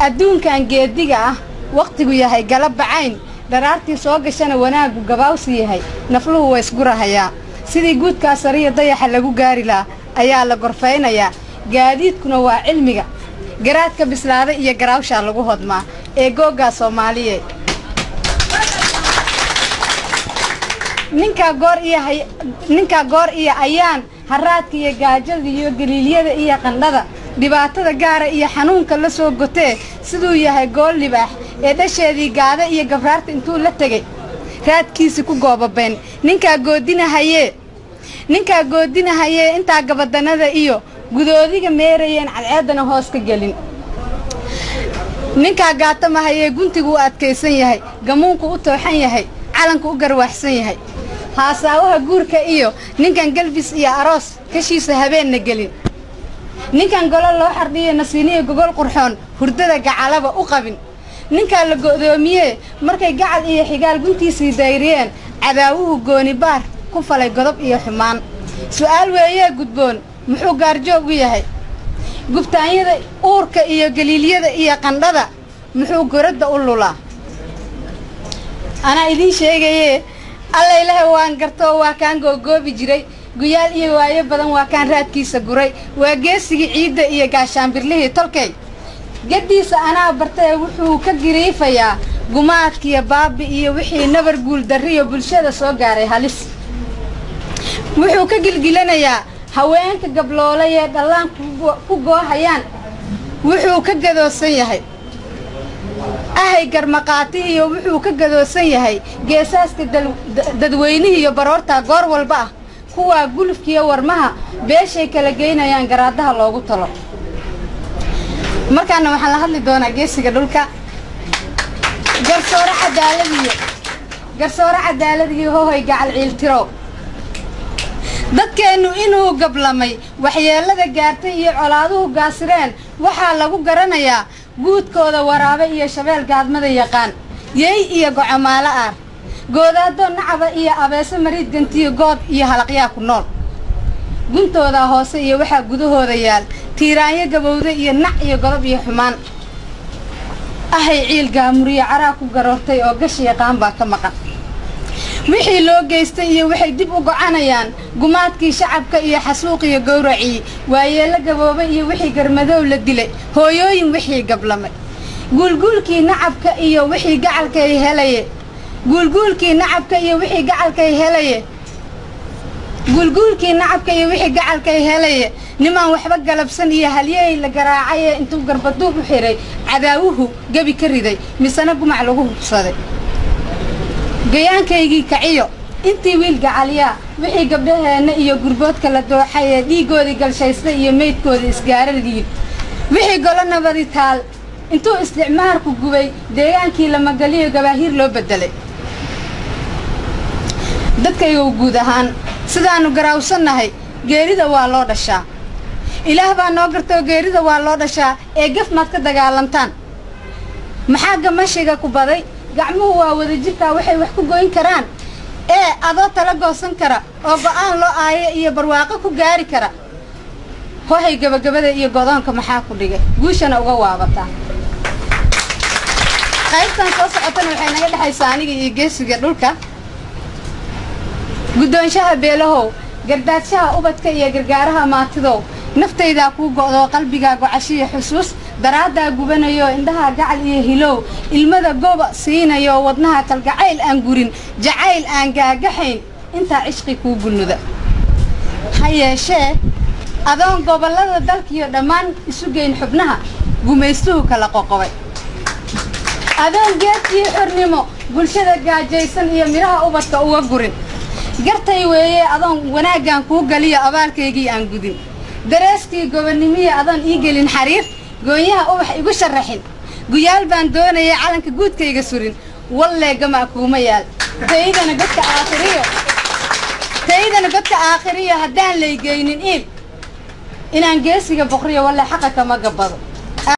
adduunkan geediga ah wakhtigu yahay gala bacayn dharaartii soo gashana wanaaggu gabaawsi yahay nafluhu waa isgurahayaa sidii guudkaa sariya dayaxa lagu gaari lahaa ayaa la gorfaynayaa. Gaadiidkuna waa cilmiga. Garaadka bislaada iyo garaawshaa lagu hodmaa ee googgaa soomaaliye. Ninkaa goor iyo ayaan haraadka iyo gaajada iyo galiilyada iyo qandhada dhibaatada gaara iyo xanuunka la soo gotee siduu yahay gool libaax ee dhasheedii gaada iyo gabraarta intuu la tegay raadkiisi ku goobabeen ninkaa goodinahayee. Ninkaa goodinahayee intaa gabadanada iyo gudoodiga meerayeen cadceeddana hoos ka gelin. Ninkaa gaatamahayee guntigu u adkaysan yahay gamuunku u tooxan yahay calanku u garwaaxsan yahay. Haasaawaha guurka iyo ninkan galbis iyo aroos kashiisa habeenna gelin ninkan golo loo xardhiyo nasiiniya gogol qurxoon hurdada gacalaba u qabin. Ninkaa la go'doomiyee markay gacal iyo xigaal guntiisii dayriyeen cadaawuhu goonibaar ku falay godob iyo xumaan. Su'aal weeyee gudboon muxuu gaarjoog u yahay? Gubtaanyada uurka iyo galiilyada iyo qandhada muxuu goradda u lulaa? Anaa idiin sheegayee alla ilaah waan gartoo waa kaan googoobi jiray guyaal iyo waayo badan waa kaan raadkiisa guray. Waa geesigii ciidda iyo gaashaanbirlihii tolkay. Gaddiisa anaa bartee wuxuu ka giriifayaa gumaadkiyo baabi iyo wixii nabar guuldarriyo bulshada soo gaaray halis. Wuxuu ka gilgilanayaa haweenka gabloolay ee dhallaanku ku goohayaan. Wuxuu ka gadoosan yahay ahay garmaqaatihiyo wuxuu ka gadoosan yahay geesaaska dadweynihiiyo baroortaa goor walba ah kuwaa gulufkiiyo warmaha beeshay kala geynayaan garaadaha loogu talo. Markaana waxaan la hadli doonaa geesiga dhulka. Garsoore cadaaladiyo garsoore cadaaladiyo hohoy gacal ciiltirow dadkeennu inuu gablamay waxyeellada gaartay iyo colaaduhu gaasireen waxaa lagu garanayaa guudkooda waraabe iyo shabeel gaadmada yaqaan. Yey iyo gocomaalo aar goodaadoo nacaba iyo abeese mariid gantiyo good iyo halaqyaa ku nool. Guntoodaa hoose iyo waxaa gudahooda yaal tiiraanyo gabowda iyo nac iyo godob iyo xumaan. Ahay ciil gaamuriyo caraa ku garoortay oo gashi yaqaan baa ka maqan. Wixii loo geystay iyo waxay dib u gocanayaan gumaadkii shacabka iyo xasuuqiyo gowracii waayeello gabooba iyo wixii garmadoow la dilay hooyooyin wixii gablamay. Guulguulkii nacabka iyo wixii gacalkay helaye guulguulkii nacabka iyo wixii gacalkay helaye. Guulguulkii nacabka iyo wixii gacalkay helaye. Nimaan waxba galabsan iyo halyey la garaacayee intuu garbaduub u xidhay cadaawuhu gebi ka riday misena gumac lagu hubsaday. Gayaankaygii kaciyo intii wiil gacaliyaa wixii gabdhaheenna iyo gurboodka la dooxay ee dhiiggoodii galshaysta iyo meydkoodii isgaaradiid wixii golo nabadi taal intuu isticmaarku gubay deegaankii lamagaliyo gabaahiir loo beddelay dadkaygow guud ahaan sidaannu garaawsannahay geerida waa loo dhashaa. Ilaah baa noo gartoo geerida waa loo dhashaa ee gaf maad ka dagaalantaan. Maxaa gamashiga ku baday? Gacmuhu waa wadajirkaa waxay wax ku goyn karaan. Ee adoo tala goosan kara oo go'aan loo aayo iyo barwaaqo ku gaari kara. Hohay gabagabada iyo godoonka maxaa ku dhigay? Guushana uga waabataa. Qaybtan soo socotana waxay naga dhexaysaa aniga iyo geesiga dhulka guddoonshaha beelahow gardaadshaha ubadka iyo gargaaraha maatidow naftaydaa kuu go'doo qalbigaa gocashiyo xusuus daraaddaa gubanayo indhaha gacal iyo hilow ilmada goba siinayo wadnaha kalgacayl aan gurin jacayl aan gaagaxayn. Intaa cishqi kuu gunnuda ha yeeshee adoon gobollada dalkiyo dhammaan isu geyn xubnaha gumaystuhu kala qoqobay. Adoon geedkii xornimo bulshada gaajaysan iyo midhaha ubadka uga gurin gartay weeye adoon wanaaggaan kuu galiyo abaalkaygii aan gudin. Dareeskii gobonnimiya adoon ii gelin xariir goonyaha ubax igu sharaxin guyaal baan doonayay calanka guudkayga surin. Wallee gamaa kuuma yaal. Taydana godka aakhiriyo. Taydana godka aakhiriyo haddaan laygeynin iil. Inaan geesiga boqriyo wallee xaqa kama gabbado